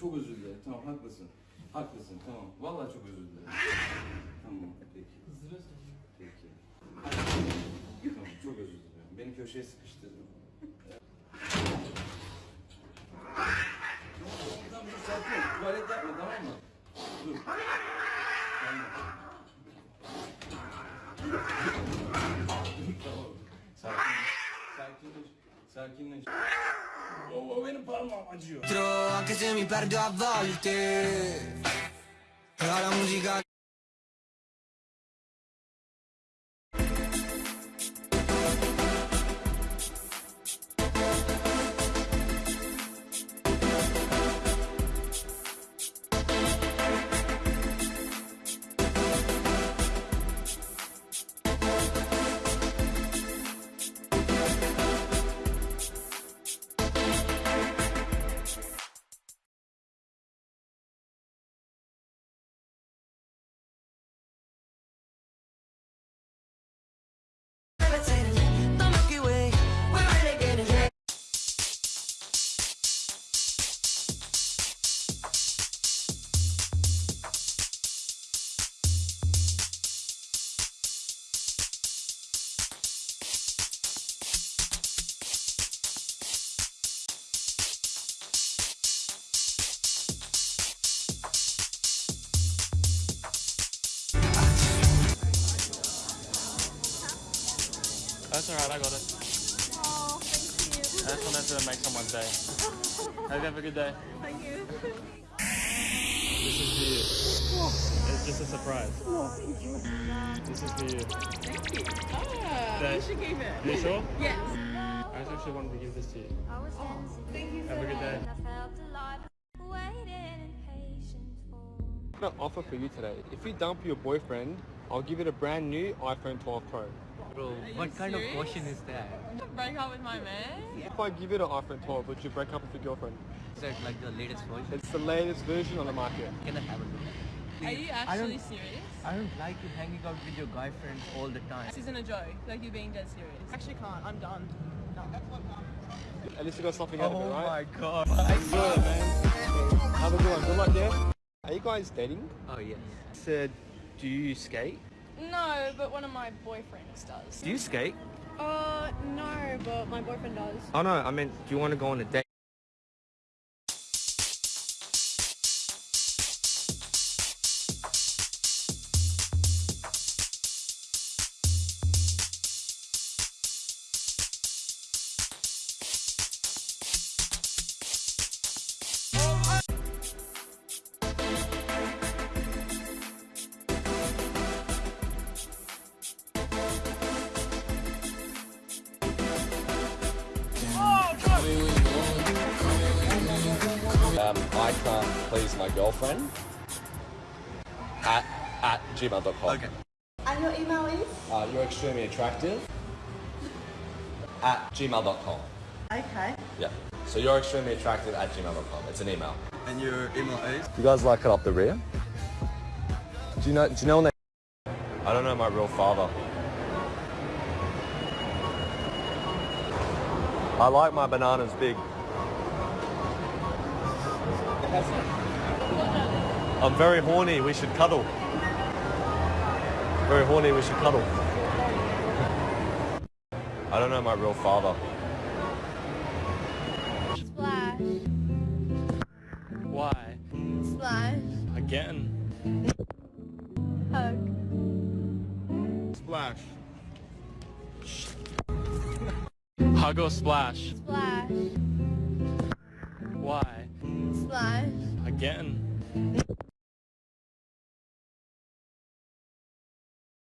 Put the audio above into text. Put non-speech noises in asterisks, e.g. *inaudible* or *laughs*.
çok özür dilerim. Tamam haklısın. Haklısın, tamam. Vallahi çok özür dilerim. Tamam, peki. Peki. Tamam, çok özür dilerim. Beni köşeye sıkıştırdın. Tamam, dur, sakin. Tuvalet yapma, tamam mı? Dur. Tamam. tamam. Sakin, sakinleş. Sakinleş. Anche se mi perdo a volte. Però la musica That's alright, I got it. Oh, thank you. I just wanted to make someone's day. Hope you have a good day. Thank you. This is for you. It's just a surprise. This is for you. Thank you. Ah, Thank- you should give it. You sure? Yes. I just actually wanted to give this to you. I was fancy. Thank you Have a good much. day. I've got an offer for you today. If you dump your boyfriend, I'll give it a brand new iPhone 12 Pro. Bro, what kind serious? of question is that? Break up with my man? If I give it an iPhone 12, would you break up with your girlfriend? Is that like the latest version? It's the latest version on the market. Can I have a look? Are you actually don't, serious? I don't like you hanging out with your guy friends all the time. This isn't a joke. Like you're being dead serious. Actually can't. I'm done. No. At least you got something out of it, oh right? Oh my god. Good, man. Have a good one. Good luck, yeah? Are you guys dating? Oh yes. Said, do you skate? No, but one of my boyfriends does. Do you skate? Uh, no, but my boyfriend does. Oh no, I meant, do you want to go on a date? I can't please my girlfriend at, at gmail.com. Okay. And your email is? Uh, you're extremely attractive at gmail.com. Okay. Yeah. So you're extremely attractive at gmail.com. It's an email. And your email is? You guys like it up the rear? Do you know? Do you know when they? I don't know my real father. I like my bananas big. I'm very horny. We should cuddle. Very horny. We should cuddle. *laughs* I don't know my real father. Splash. Why? Splash. Again? Hug. Splash. Hug or splash? Splash. Why? Getting.